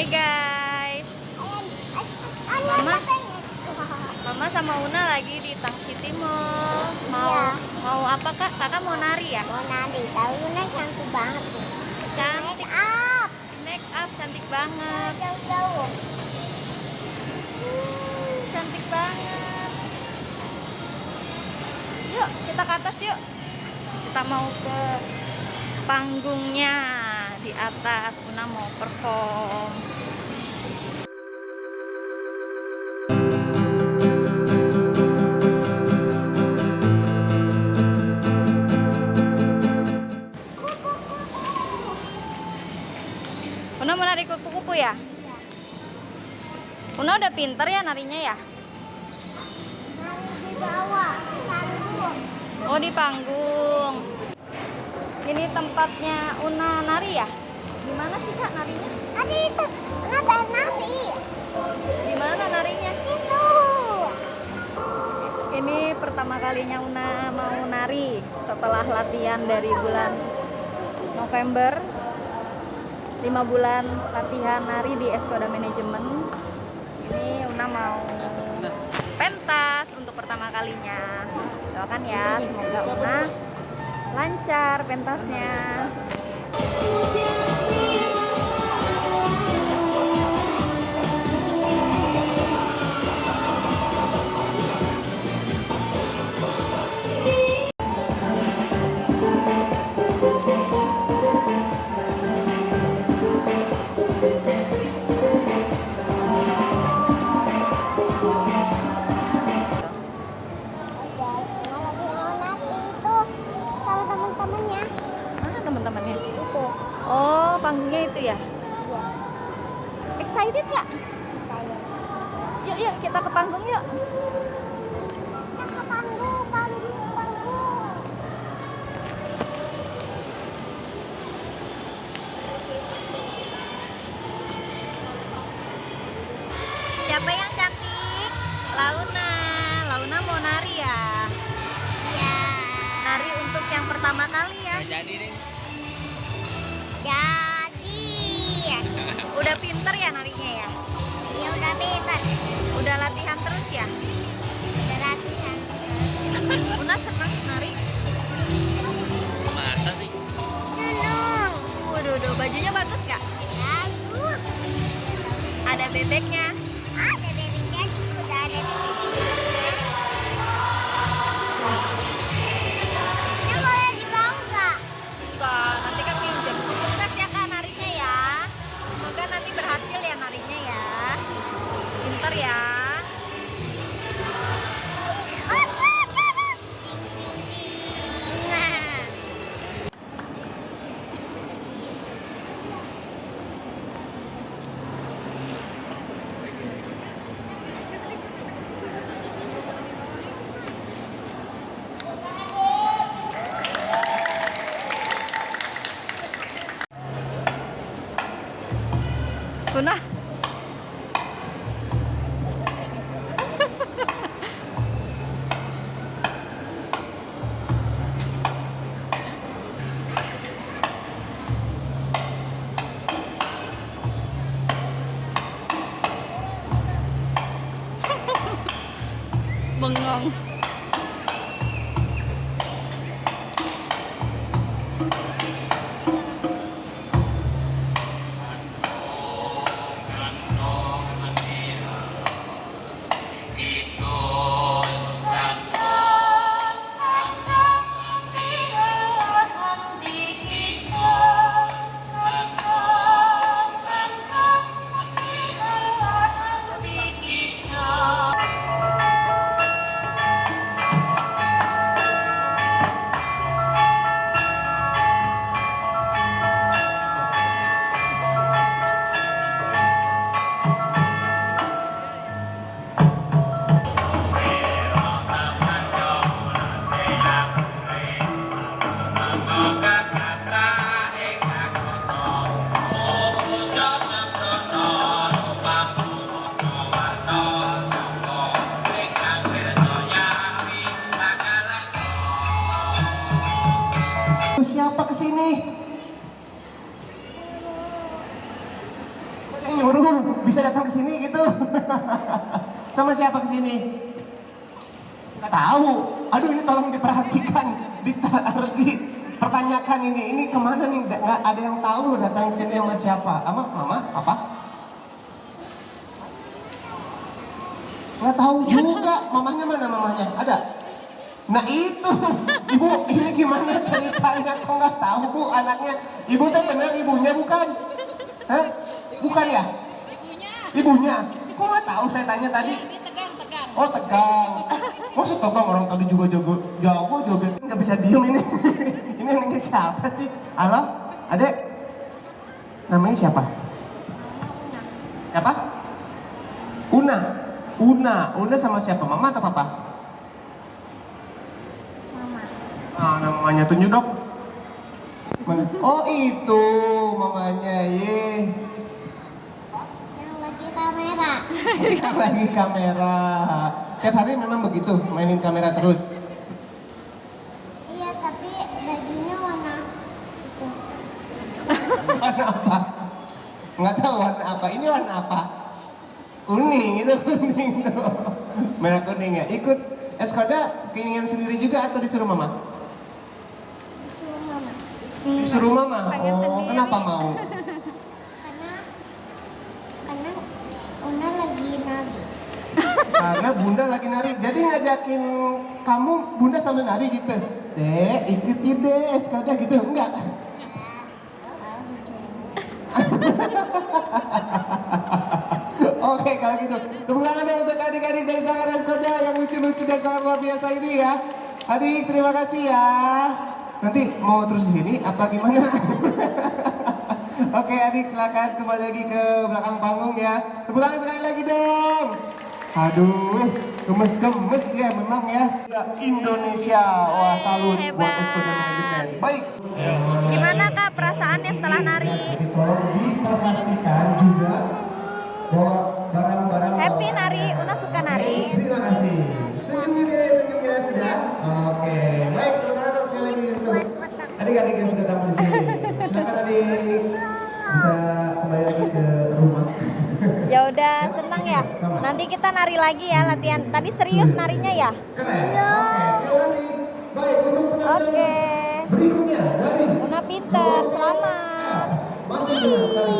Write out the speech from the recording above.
Hai guys. Mama. Mama sama Una lagi di Tang City Mall. Mau Iya. mau apa kak? Kakak mau nari ya? Mau nari, tahu Luna cantik banget nih. Cantik. Make up, Make up cantik banget. jauh-jauh. Hmm, cantik banget. Yuk kita ke atas yuk. Kita mau ke panggungnya di atas. Una mau perform. Una mau nari kupu-kupu ya? Una udah pinter ya narinya ya? Oh di panggung. Ini tempatnya Una nari ya? Gimana sih kak narinya? Ada itu, kenapa nari? Gimana narinya? Itu. Ini pertama kalinya Una mau nari setelah latihan dari bulan November. 5 bulan latihan nari di Eskoda Manajemen. Ini Una mau pentas untuk pertama kalinya. Doakan ya, semoga Una lancar pentasnya. Kita ke panggung yuk. Kita ke panggung, panggung, panggung. Siapa yang cantik? Launa. Launa mau nari ya? Ya. Nari untuk yang pertama kali ya. jadi deh Jadi. Udah pinter ya narinya ya? Ya Pinter ya. Bengong. siapa Kok yang nyuruh? bisa datang ke sini gitu. Sama siapa ke sini? Nggak tahu. Aduh ini tolong diperhatikan. Dita- harus dipertanyakan ini. Ini ke mana nih? Nggak nggak ada yang tahu datang ke sini sama siapa? Ama, mama, apa? Nggak tahu juga. Mamanya mana mamanya? Ada? Nah itu, ibu ini gimana ceritanya? Kok nggak tahu bu anaknya? Ibu tuh benar ibunya bukan? Hah? Bukan ya? Ibunya. Kok nggak tahu saya tanya tadi? Oh tegang. Maksud tegang orang tadi juga jago jago joget nggak bisa diem ini. ini anaknya siapa sih? Halo, adek. Namanya siapa? Siapa? Una. Una. Una sama siapa? Mama atau papa? Mama. Ah, namanya tunjuk. Mana? Oh itu mamanya, ye. Yang lagi kamera. Yang lagi kamera. Tiap hari memang begitu, mainin kamera terus. Iya, tapi bajunya warna itu. Warna apa? Nggak tahu warna apa. Ini warna apa? Kuning, itu kuning tuh. Merah kuning ya. Ikut Eskoda keinginan sendiri juga atau disuruh mama? Disuruh mama. Disuruh mama. Pengen Oh, sendiri. kenapa mau? Karena karena Una lagi nari. Karena bunda lagi nari. Jadi ngajakin kamu bunda sambil nari gitu. Dek, ikuti deh Eskoda gitu. Enggak. Kalau gitu. Tepuk tangan dong untuk adik-adik dari Sanggar Eskoda Yang lucu-lucu dan sangat luar biasa ini ya. Adik terima kasih ya. Nanti mau terus di sini apa gimana? Oke adik silakan kembali lagi ke belakang panggung ya. Tepuk tangan sekali lagi dong. Aduh gemes-gemes ya memang ya. Indonesia. Wah salut buat Hebat. Eskoda Management Baik. Gimana kak perasaannya setelah nari? Jadi tolong diperhatikan juga bahwa barang-barang Happy bawaan- nari, Una suka nari. Terima kasih. Senyumnya deh, senyumnya sudah. Oke, baik tepuk tangan dong sekali lagi untuk adik-adik yang sudah tampil di sini. Silakan adik bisa kembali lagi ke rumah. Ya udah senang ya. Nanti kita nari lagi ya latihan. Tadi serius narinya ya? Keren. Oke, terima kasih. Baik untuk penampilan Oke. berikutnya dari Una pinter, selamat. masih dengan tari